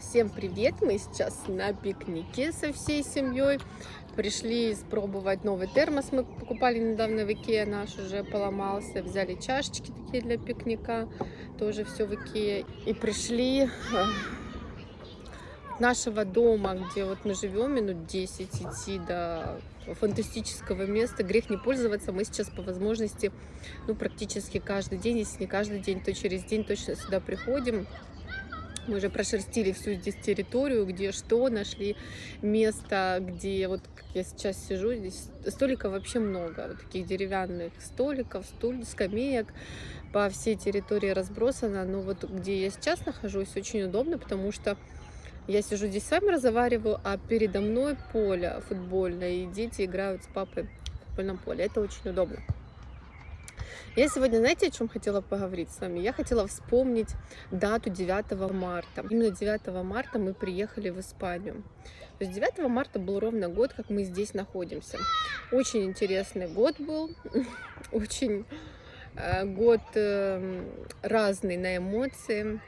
Всем привет! Мы сейчас на пикнике со всей семьей. Пришли испробовать новый термос. Мы покупали недавно в Икее, наш уже поломался. Взяли чашечки такие для пикника, тоже все в Икее. И пришли э, нашего дома, где вот мы живем, минут 10 идти до фантастического места. Грех не пользоваться. Мы сейчас по возможности, ну, практически каждый день, если не каждый день, то через день точно сюда приходим. Мы уже прошерстили всю здесь территорию, где что, нашли место, где вот как я сейчас сижу, здесь столиков вообще много, вот таких деревянных столиков, стульев, скамеек по всей территории разбросано, но вот где я сейчас нахожусь, очень удобно, потому что я сижу здесь с вами разговариваю, а передо мной поле футбольное, и дети играют с папой в футбольном поле. Это очень удобно. Я сегодня, знаете, о чем хотела поговорить с вами? Я хотела вспомнить дату 9 марта. Именно 9 марта мы приехали в Испанию. То есть 9 марта был ровно год, как мы здесь находимся. Очень интересный год был, очень э, год эм, разный на эмоции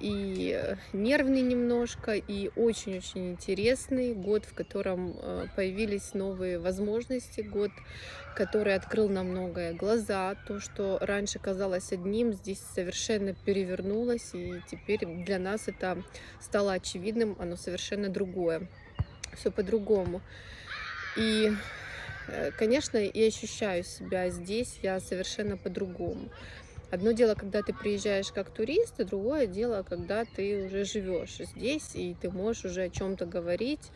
и э, нервный немножко, и очень-очень интересный год, в котором э, появились новые возможности, год, который открыл нам многое глаза, то, что раньше казалось одним, здесь совершенно перевернулось, и теперь для нас это стало очевидным, оно совершенно другое, все по-другому. И э, конечно, я ощущаю себя здесь, я совершенно по-другому. Одно дело, когда ты приезжаешь как турист, и другое дело, когда ты уже живешь здесь, и ты можешь уже о чем-то говорить.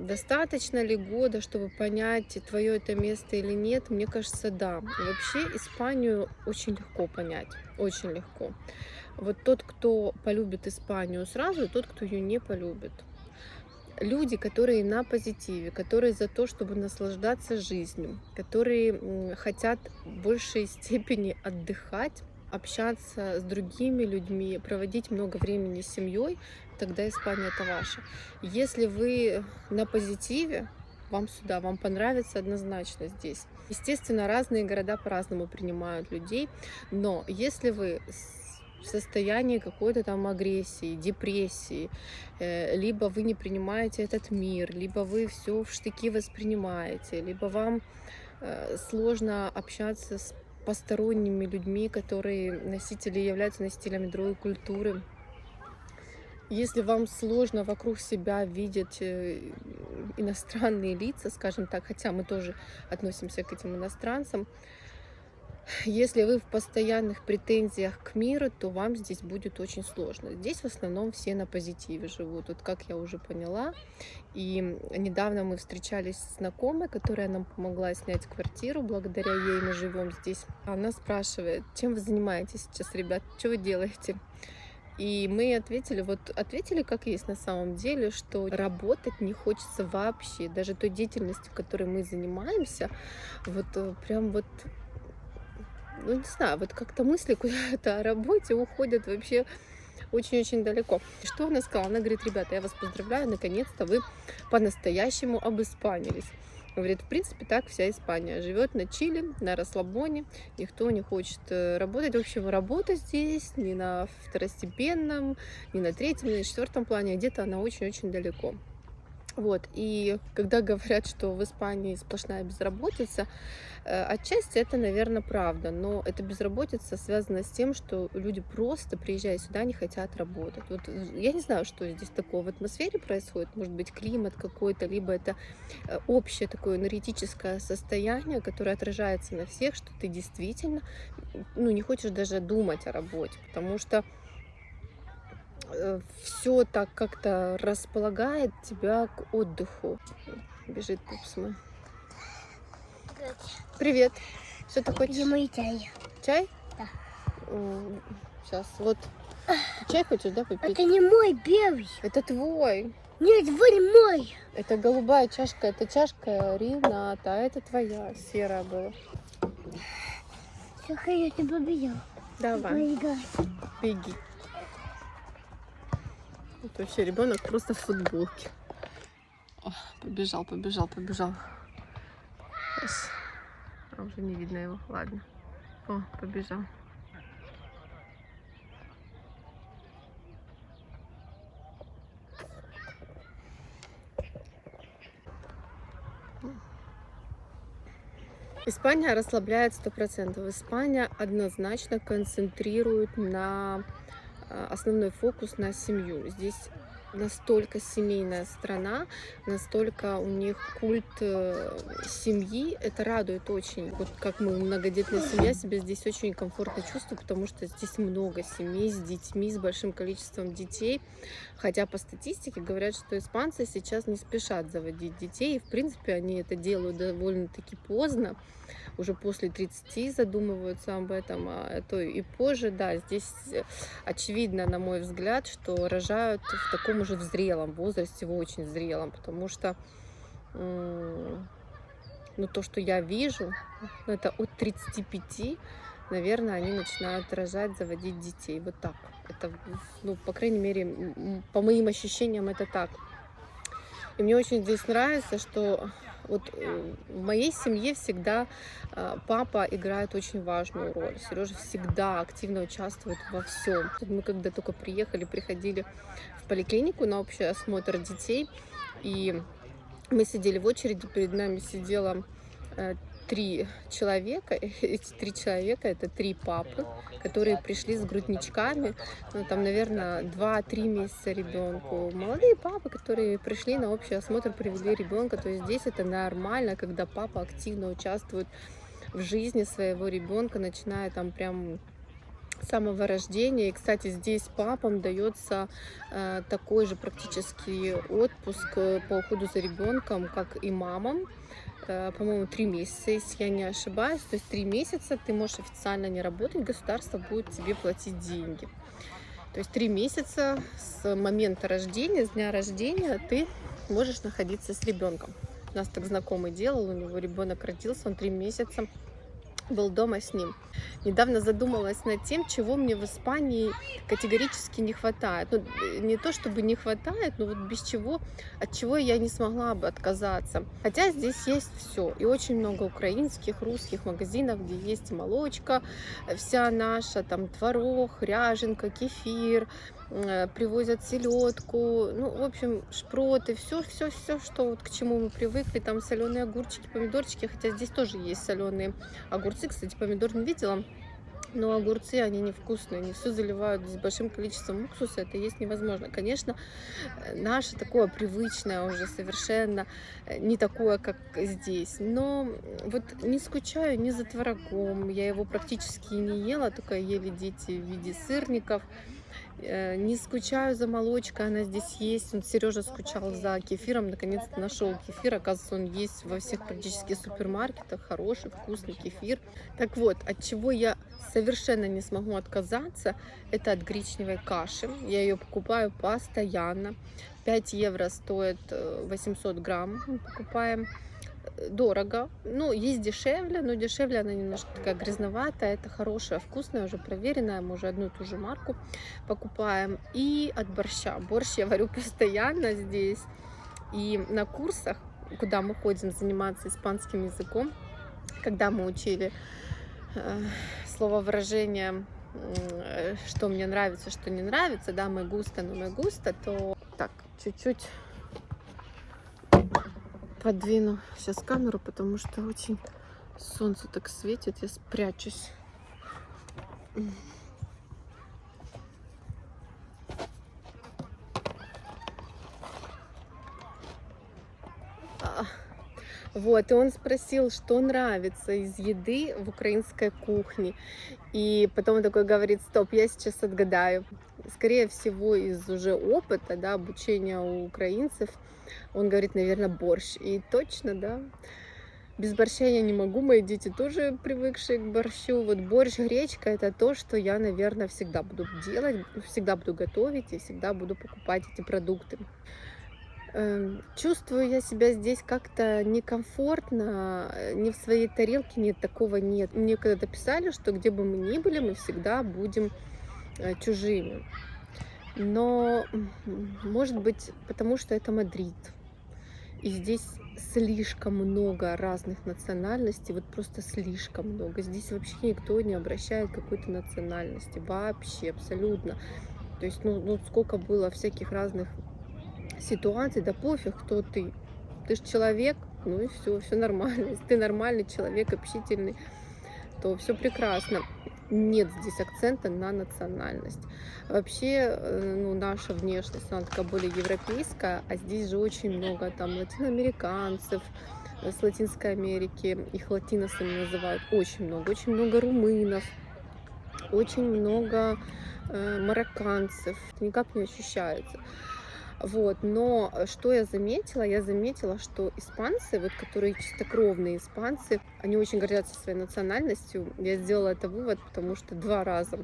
Достаточно ли года, чтобы понять, твое это место или нет? Мне кажется, да. Вообще Испанию очень легко понять, очень легко. Вот тот, кто полюбит Испанию сразу, и тот, кто ее не полюбит люди, которые на позитиве, которые за то, чтобы наслаждаться жизнью, которые хотят в большей степени отдыхать, общаться с другими людьми, проводить много времени с семьей, тогда Испания это ваша. Если вы на позитиве, вам сюда, вам понравится однозначно здесь. Естественно, разные города по-разному принимают людей, но если вы в состоянии какой-то там агрессии, депрессии, э, либо вы не принимаете этот мир, либо вы все в штыки воспринимаете, либо вам э, сложно общаться с посторонними людьми, которые носители являются носителями другой культуры. Если вам сложно вокруг себя видеть э, иностранные лица, скажем так, хотя мы тоже относимся к этим иностранцам, если вы в постоянных претензиях к миру, то вам здесь будет очень сложно. Здесь в основном все на позитиве живут, вот как я уже поняла. И недавно мы встречались с знакомой, которая нам помогла снять квартиру, благодаря ей мы живем здесь. Она спрашивает, чем вы занимаетесь сейчас, ребят, что вы делаете? И мы ответили, вот ответили как есть на самом деле, что работать не хочется вообще. Даже той деятельностью, которой мы занимаемся, вот э, прям вот ну не знаю, вот как-то мысли куда-то о работе уходят вообще очень-очень далеко. Что она сказала? Она говорит, ребята, я вас поздравляю, наконец-то вы по-настоящему обиспанились. Говорит, в принципе, так вся Испания живет на Чили, на расслабоне, никто не хочет э, работать. В общем, работа здесь не на второстепенном, не на третьем, не на четвертом плане, а где-то она очень-очень далеко. Вот, и когда говорят, что в Испании сплошная безработица, э, отчасти это, наверное, правда, но эта безработица связана с тем, что люди просто, приезжая сюда, не хотят работать. Вот я не знаю, что здесь такого в атмосфере происходит, может быть, климат какой-то, либо это э, общее такое энергетическое состояние, которое отражается на всех, что ты действительно ну, не хочешь даже думать о работе, потому что Э, все так как-то располагает тебя к отдыху. Бежит пупс мой. Привет. Что ты хочешь? Где мой чай? Чай? Да. Сейчас, вот. Ты чай хочешь, да, попить? Это не мой белый. Это твой. Нет, вы мой. Это голубая чашка, это чашка Рената, а это твоя, серая была. Все, я тебя победил. Давай. Беги. Тут вообще ребенок просто в футболке. О, побежал, побежал, побежал. Сейчас. А уже не видно его. Ладно. О, побежал. Испания расслабляет 100%. Испания однозначно концентрирует на основной фокус на семью. Здесь настолько семейная страна, настолько у них культ э, семьи, это радует очень. Вот как мы, многодетная семья, себя здесь очень комфортно чувствую, потому что здесь много семей с детьми, с большим количеством детей. Хотя по статистике говорят, что испанцы сейчас не спешат заводить детей, и в принципе они это делают довольно-таки поздно уже после 30 задумываются об этом, а то и позже, да, здесь э, очевидно, на мой взгляд, что рожают в таком уже в зрелом возрасте, в очень зрелом, потому что ну, то, что я вижу, ну, это от 35, наверное, они начинают рожать, заводить детей. Вот так. Это, ну, по крайней мере, по моим ощущениям, это так. И мне очень здесь нравится, что вот э, в моей семье всегда а, папа играет очень важную роль. Сережа всегда активно участвует во всем. Мы когда только приехали, приходили в поликлинику на общий осмотр детей, и мы сидели в очереди, перед нами сидела э, три человека. Эти три человека это три папы, которые пришли с грудничками. Ну, там, наверное, 2-3 месяца ребенку. Молодые папы, которые пришли на общий осмотр, привели ребенка. То есть здесь это нормально, когда папа активно участвует в жизни своего ребенка, начиная там прям самого рождения. И, кстати, здесь папам дается э, такой же практически отпуск э, по уходу за ребенком, как и мамам. По-моему, три месяца, если я не ошибаюсь. То есть три месяца ты можешь официально не работать, государство будет тебе платить деньги. То есть три месяца с момента рождения, с дня рождения ты можешь находиться с ребенком. У нас так знакомый делал, у него ребенок родился, он три месяца был дома с ним. Недавно задумалась над тем, чего мне в Испании категорически не хватает. Ну, не то чтобы не хватает, но вот без чего, от чего я не смогла бы отказаться. Хотя здесь есть все. И очень много украинских, русских магазинов, где есть молочка, вся наша, там творог, ряженка, кефир, Э, привозят селедку, ну, в общем, шпроты, все, все, все, что вот к чему мы привыкли, там соленые огурчики, помидорчики, хотя здесь тоже есть соленые огурцы, кстати, помидор не видела, но огурцы, они невкусные, они все заливают с большим количеством уксуса, это есть невозможно. Конечно, э, наше такое привычное уже совершенно э, не такое, как здесь, но вот не скучаю ни за творогом, я его практически не ела, только ели дети в виде сырников, Э, не скучаю за молочкой, она здесь есть. Он Сережа скучал за кефиром, наконец-то нашел кефир. Оказывается, он есть во всех практически супермаркетах. Хороший, вкусный кефир. Так вот, от чего я совершенно не смогу отказаться, это от гречневой каши. Я ее покупаю постоянно. 5 евро стоит 800 э, грамм. Мы покупаем дорого. Ну, есть дешевле, но дешевле она немножко такая грязноватая. Это хорошая, вкусная, уже проверенная. Мы уже одну и ту же марку покупаем. И от борща. Борщ я варю постоянно здесь. И на курсах, куда мы ходим заниматься испанским языком, когда мы учили э, слово выражение что мне нравится, что не нравится, да, мы густо, но мы густо, то так, чуть-чуть подвину сейчас камеру, потому что очень солнце так светит, я спрячусь. А, вот, и он спросил, что нравится из еды в украинской кухне. И потом он такой говорит, стоп, я сейчас отгадаю. Скорее всего, из уже опыта, да, обучения у украинцев, он говорит, наверное, борщ. И точно, да, без борща я не могу, мои дети тоже привыкшие к борщу. Вот борщ, гречка, это то, что я, наверное, всегда буду делать, всегда буду готовить и всегда буду покупать эти продукты. Эм, чувствую я себя здесь как-то некомфортно, не в своей тарелке, нет, такого нет. Мне когда-то писали, что где бы мы ни были, мы всегда будем чужими. Но, может быть, потому что это Мадрид. И здесь слишком много разных национальностей, вот просто слишком много. Здесь вообще никто не обращает какой-то национальности, вообще, абсолютно. То есть, ну, ну сколько было всяких разных ситуаций, да пофиг, кто ты. Ты же человек, ну и все, все нормально. Если ты нормальный человек, общительный, то все прекрасно. Нет здесь акцента на национальность. Вообще, э, ну, наша внешность, она такая более европейская, а здесь же очень много там латиноамериканцев, э, с Латинской Америки, их латиносами называют, очень много, очень много румынов, очень много э, марокканцев, никак не ощущается. Вот, но э, что я заметила? Я заметила, что испанцы, вот которые чистокровные испанцы, они очень гордятся своей национальностью. Я сделала это вывод, потому что два раза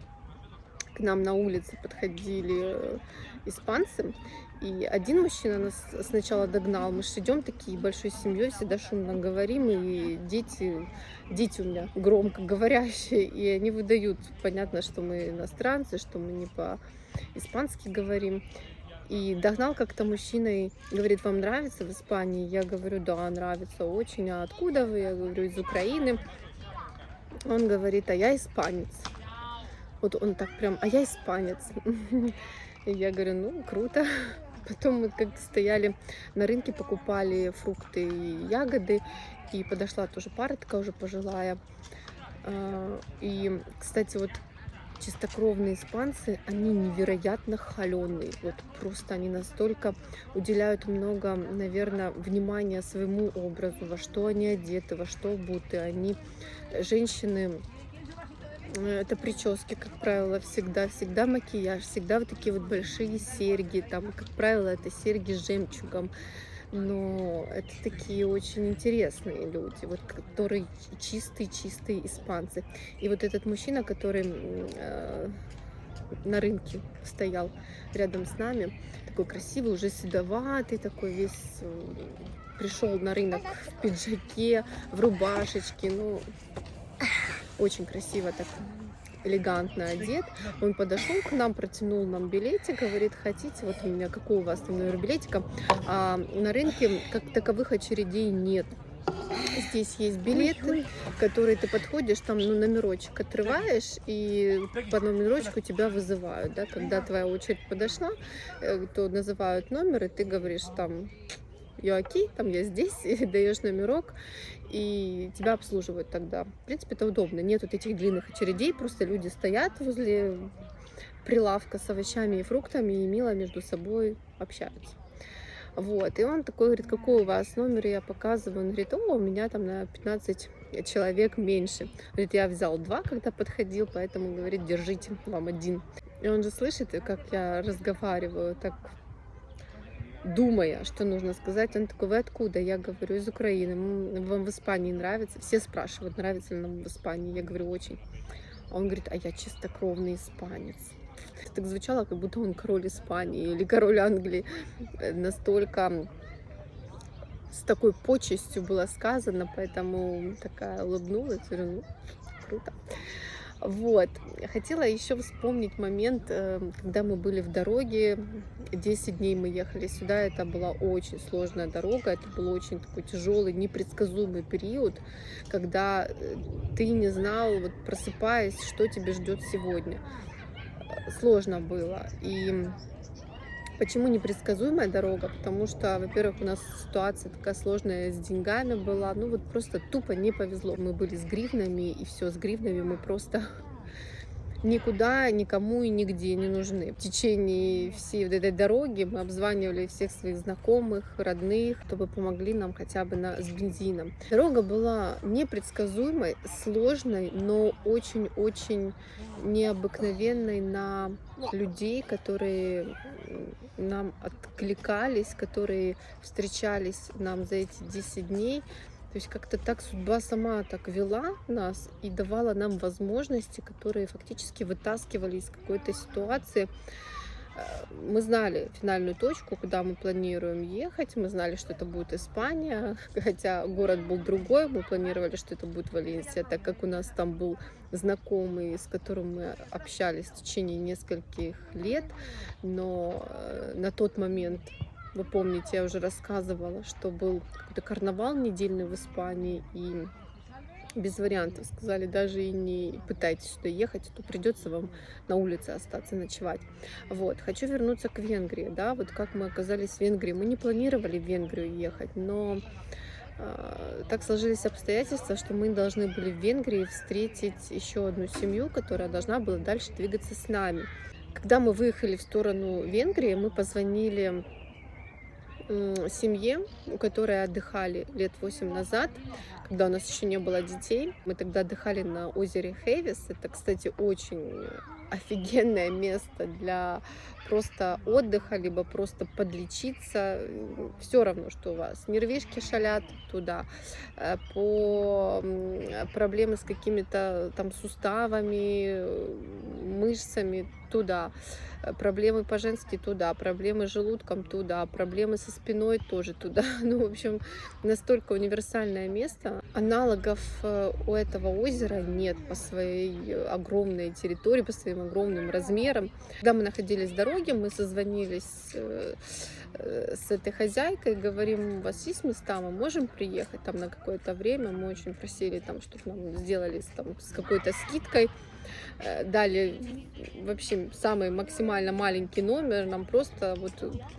к нам на улице подходили э, испанцы, и один мужчина нас сначала догнал. Мы же идем такие большой семьей, всегда шумно говорим, и дети, дети у меня громко говорящие, и они выдают, понятно, что мы иностранцы, что мы не по-испански говорим. И догнал как-то мужчина и говорит, вам нравится в Испании? Я говорю, да, нравится очень. А откуда вы? Я говорю, из Украины. Он говорит, а я испанец. Вот он так прям, а я испанец. И я говорю, ну, круто. Потом мы как-то стояли на рынке, покупали фрукты и ягоды. И подошла тоже пара такая уже пожилая. А, и, кстати, вот чистокровные испанцы, они невероятно холеные. Вот просто они настолько уделяют много, наверное, внимания своему образу, во что они одеты, во что обуты. Они, женщины, э, это прически, как правило, всегда, всегда макияж, всегда вот такие вот большие серьги, там, как правило, это серьги с жемчугом, но это такие очень интересные люди, вот которые чистые-чистые испанцы. И вот этот мужчина, который э, на рынке стоял рядом с нами, такой красивый, уже седоватый, такой весь пришел на рынок в пиджаке, в рубашечке, ну, очень красиво так элегантно одет. Он подошел к нам, протянул нам билетик, говорит, хотите, вот у меня, какой у вас там номер билетика. А на рынке как таковых очередей нет. Здесь есть билеты, которые ты подходишь, там ну, номерочек отрываешь, и по номерочку тебя вызывают. Да? Когда твоя очередь подошла, э, то называют номер, и ты говоришь там окей, там я здесь, даешь номерок, и тебя обслуживают тогда. В принципе, это удобно. Нет вот этих длинных очередей, просто люди стоят возле прилавка с овощами и фруктами и мило между собой общаются. Вот, и он такой говорит, какой у вас номер, я показываю, он говорит, о, у меня там на 15 человек меньше. Говорит, я взял два, когда подходил, поэтому, говорит, держите, вам один. И он же слышит, как я разговариваю, так думая, что нужно сказать. Он такой, вы откуда? Я говорю, из Украины. Вам в Испании нравится? Все спрашивают, нравится ли нам в Испании. Я говорю, очень. А он говорит, а я чистокровный испанец. Это так звучало, как будто он король Испании или король Англии. Настолько с такой почестью было сказано, поэтому такая улыбнулась, говорю, ну, круто. Вот. Хотела еще вспомнить момент, э, когда мы были в дороге. 10 дней мы ехали сюда. Это была очень сложная дорога. Это был очень такой тяжелый, непредсказуемый период, когда э, ты не знал, вот просыпаясь, что тебе ждет сегодня. Сложно было. И Почему непредсказуемая дорога? Потому что, во-первых, у нас ситуация такая сложная с деньгами была. Ну вот просто тупо не повезло. Мы были с гривнами, и все, с гривнами мы просто никуда, никому и нигде не нужны. В течение всей вот этой дороги мы обзванивали всех своих знакомых, родных, чтобы помогли нам хотя бы на, с бензином. Дорога была непредсказуемой, сложной, но очень-очень необыкновенной на людей, которые нам откликались, которые встречались нам за эти 10 дней. То есть как-то так судьба сама так вела нас и давала нам возможности, которые фактически вытаскивали из какой-то ситуации. Э, мы знали финальную точку, куда мы планируем ехать. Мы знали, что это будет Испания, хотя город был другой. Мы планировали, что это будет Валенсия, так как у нас там был знакомый, с которым мы общались в течение нескольких лет. Но э, на тот момент вы помните, я уже рассказывала, что был какой-то карнавал недельный в Испании, и без вариантов. Сказали, даже и не пытайтесь сюда ехать, то придется вам на улице остаться ночевать. Вот. Хочу вернуться к Венгрии. Да, вот как мы оказались в Венгрии. Мы не планировали в Венгрию ехать, но А, Так сложились обстоятельства, что мы должны были в Венгрии встретить еще одну семью, которая должна была дальше двигаться с нами. Когда мы выехали в сторону Венгрии, мы позвонили семье, у которой отдыхали лет 8 назад, когда у нас еще не было детей. Мы тогда отдыхали на озере Хейвис. Это, кстати, очень офигенное место для просто отдыха, либо просто подлечиться. Все равно, что у вас. Нервишки шалят туда. Э, По проблемы с какими-то там суставами, мышцами туда. Э, Проблемы по-женски туда, проблемы с желудком туда, проблемы со спиной тоже туда. Ну, в общем, настолько универсальное место. Аналогов э, у этого озера нет по своей огромной территории, по своим огромным размерам. Когда мы находились в дороге, мы созвонились э, с этой хозяйкой, говорим, у вас есть места, мы можем приехать там на какое-то время. Мы очень просили там, чтобы нам сделали там, с какой-то скидкой. Э, Дали вообще самый максимально маленький номер, нам просто вот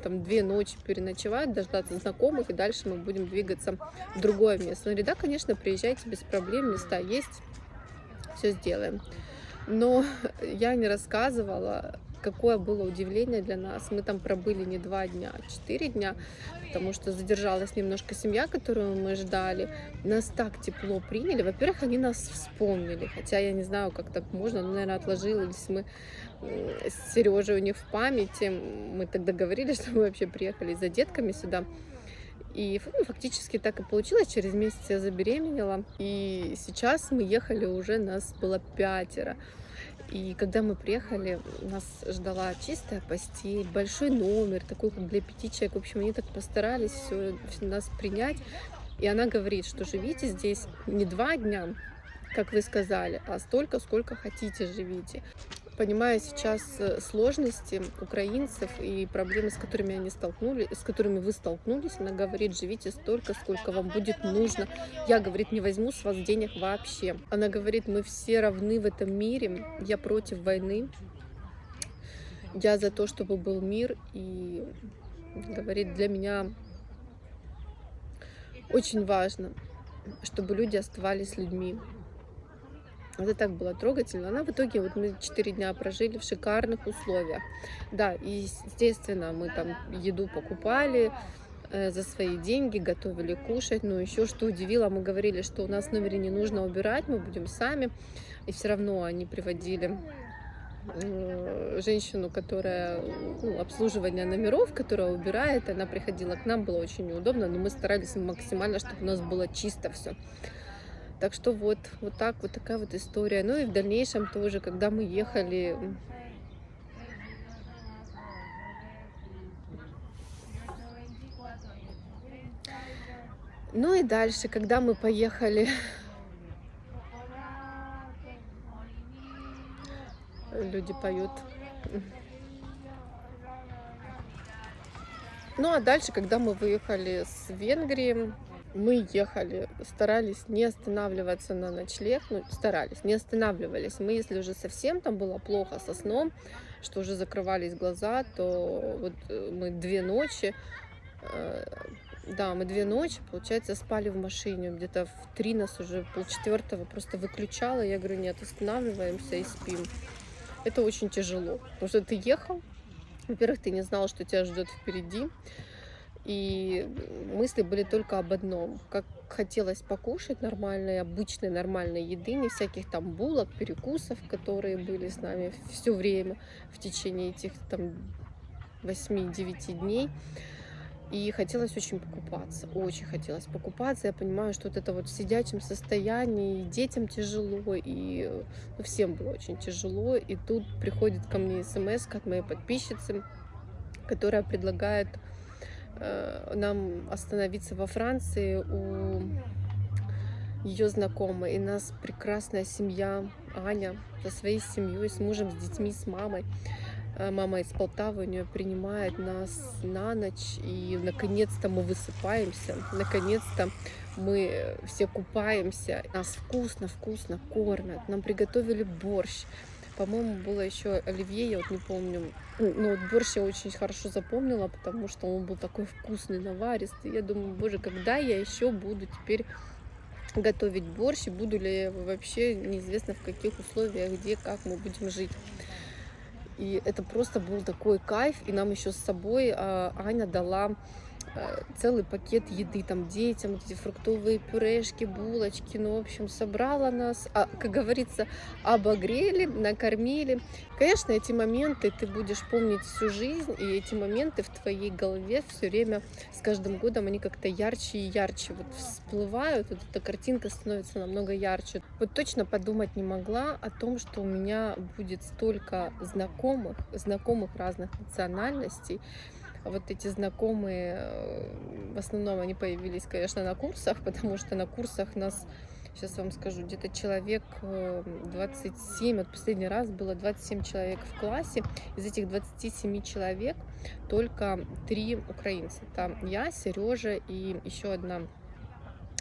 там две ночи переночевать, дождаться знакомых, и дальше мы будем двигаться в другое место. Говорит, да, конечно, приезжайте без проблем, места есть, все сделаем. Но я не рассказывала, какое было удивление для нас. Мы там пробыли не два дня, а четыре дня, потому что задержалась немножко семья, которую мы ждали. Нас так тепло приняли. Во-первых, они нас вспомнили, хотя я не знаю, как так можно, но, наверное, отложились мы с Сережей у них в памяти. Мы тогда говорили, что мы вообще приехали за детками сюда. И ну, фактически так и получилось. Через месяц я забеременела. И сейчас мы ехали уже, нас было пятеро. И когда мы приехали, нас ждала чистая постель, большой номер, такой как для пяти человек. В общем, они так постарались все, нас принять. И она говорит, что живите здесь не два дня, как вы сказали, а столько, сколько хотите живите. Понимая сейчас э, сложности украинцев и проблемы, с которыми они столкнулись, с которыми вы столкнулись, она говорит, живите столько, сколько вам будет нужно. Я, говорит, не возьму с вас денег вообще. Она говорит, мы все равны в этом мире, я против войны, я за то, чтобы был мир, и говорит, для меня очень важно, чтобы люди оставались людьми. Это так было трогательно. Она в итоге, вот мы 4 дня прожили в шикарных условиях. Да, и естественно, мы там еду покупали э, за свои деньги, готовили кушать. Но еще что удивило, мы говорили, что у нас в номере не нужно убирать, мы будем сами. И все равно они приводили э, женщину, которая ну, обслуживание номеров, которая убирает, она приходила к нам, было очень неудобно, но мы старались максимально, чтобы у нас было чисто все. Так что вот, вот так, вот такая вот история. Ну и в дальнейшем тоже, когда мы ехали, ну и дальше, когда мы поехали, люди поют. Ну а дальше, когда мы выехали с Венгрии, мы ехали, старались не останавливаться на ночлег, ну, старались, не останавливались. Мы, если уже совсем там было плохо со сном, что уже закрывались глаза, то вот э, мы две ночи, э, да, мы две ночи, получается, спали в машине. Где-то в три нас уже полчетвертого просто выключало. Я говорю, нет, останавливаемся и спим. Это очень тяжело, потому что ты ехал, во-первых, ты не знал, что тебя ждет впереди. И мысли были только об одном. Как хотелось покушать нормальной, обычной нормальной еды, не всяких там булок, перекусов, которые были с нами все время в течение этих там 8-9 дней. И хотелось очень покупаться, очень хотелось покупаться. Я понимаю, что вот это вот в сидячем состоянии, и детям тяжело, и ну, всем было очень тяжело. И тут приходит ко мне смс от моей подписчицы, которая предлагает нам остановиться во Франции у ее знакомой. И нас прекрасная семья, Аня, со своей семьей, с мужем, с детьми, с мамой. Э, Мама из Полтавы, у нее принимает нас на ночь, и наконец-то мы высыпаемся, наконец-то мы все купаемся, нас вкусно-вкусно кормят, нам приготовили борщ, По-моему, было еще оливье, я вот не помню. Но вот борщ я очень хорошо запомнила, потому что он был такой вкусный, наваристый. Я думаю, боже, когда я еще буду теперь готовить борщ, и буду ли я вообще неизвестно в каких условиях, где, как мы будем жить. И это просто был такой кайф, и нам еще с собой а, Аня дала целый пакет еды там детям, вот эти фруктовые пюрешки, булочки, ну, в общем, собрала нас, а, как говорится, обогрели, накормили. Конечно, эти моменты ты будешь помнить всю жизнь, и эти моменты в твоей голове все время с каждым годом они как-то ярче и ярче вот всплывают, вот эта картинка становится намного ярче. Вот точно подумать не могла о том, что у меня будет столько знакомых, знакомых разных национальностей, вот эти знакомые, э, в основном они появились, конечно, на курсах, потому что на курсах нас, сейчас вам скажу, где-то человек 27, э, вот последний раз было 27 человек в классе, из этих 27 человек только три украинца. Там я, Сережа и еще одна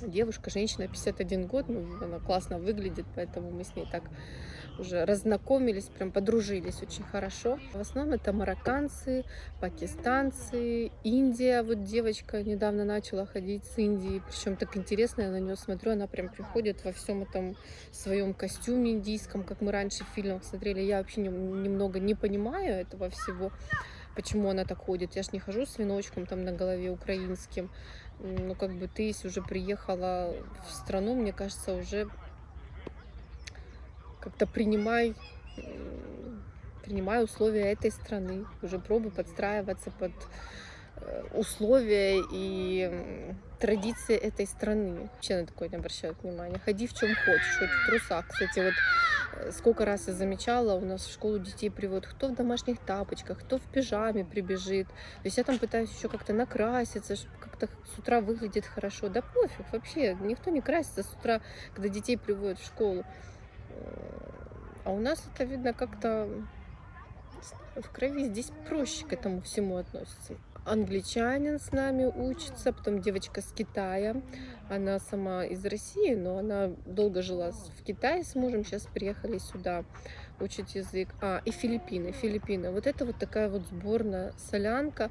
девушка, женщина, 51 год, ну, она классно выглядит, поэтому мы с ней так уже разнакомились, прям подружились очень хорошо. В основном это марокканцы, пакистанцы, Индия. Вот девочка недавно начала ходить с Индии, причем так интересно, я на нее смотрю, она прям приходит во всем этом своем костюме индийском, как мы раньше в фильмах смотрели. Я вообще немного не понимаю этого всего, почему она так ходит. Я ж не хожу с веночком там на голове украинским. Ну, как бы ты, если уже приехала в страну, мне кажется, уже как-то принимай, принимай условия этой страны, уже пробуй подстраиваться под э, условия и традиции этой страны. Вообще на такое не обращают внимания. Ходи в чем хочешь, хоть в трусах. Кстати, вот э, сколько раз я замечала, у нас в школу детей приводят кто в домашних тапочках, кто в пижаме прибежит. То есть я там пытаюсь еще как-то накраситься, чтобы как-то с утра выглядит хорошо. Да пофиг вообще, никто не красится с утра, когда детей приводят в школу. А у нас это видно как-то в крови. Здесь проще к этому всему относится. Англичанин с нами учится, потом девочка с Китая. Она сама из России, но она долго жила в Китае с мужем, сейчас приехали сюда учить язык. А, и Филиппины, Филиппины. Вот это вот такая вот сборная солянка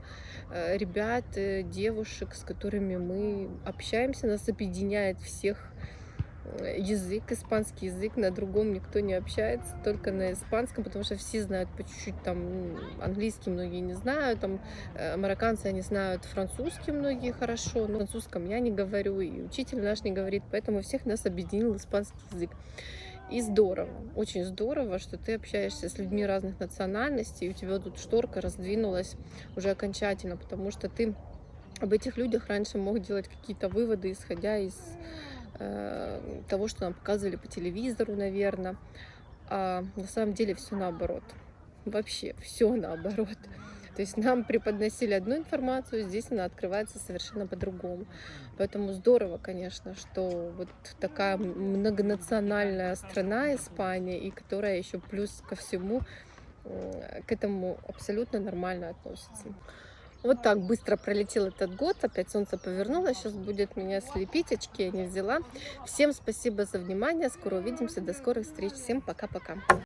э, ребят, э, девушек, с которыми мы общаемся, нас объединяет всех язык, испанский язык, на другом никто не общается, только на испанском, потому что все знают по чуть-чуть, там, английский многие не знают, там, э, марокканцы, они знают французский многие хорошо, но французском я не говорю, и учитель наш не говорит, поэтому всех нас объединил испанский язык. И здорово, очень здорово, что ты общаешься с людьми разных национальностей, и у тебя тут шторка раздвинулась уже окончательно, потому что ты об этих людях раньше мог делать какие-то выводы, исходя из того, что нам показывали по телевизору, наверное. А на самом деле все наоборот. Вообще все наоборот. То есть нам преподносили одну информацию, здесь она открывается совершенно по-другому. Поэтому здорово, конечно, что вот такая многонациональная страна Испания, и которая еще плюс ко всему к этому абсолютно нормально относится. Вот так быстро пролетел этот год, опять солнце повернуло, сейчас будет меня слепить, очки я не взяла. Всем спасибо за внимание, скоро увидимся, до скорых встреч, всем пока-пока.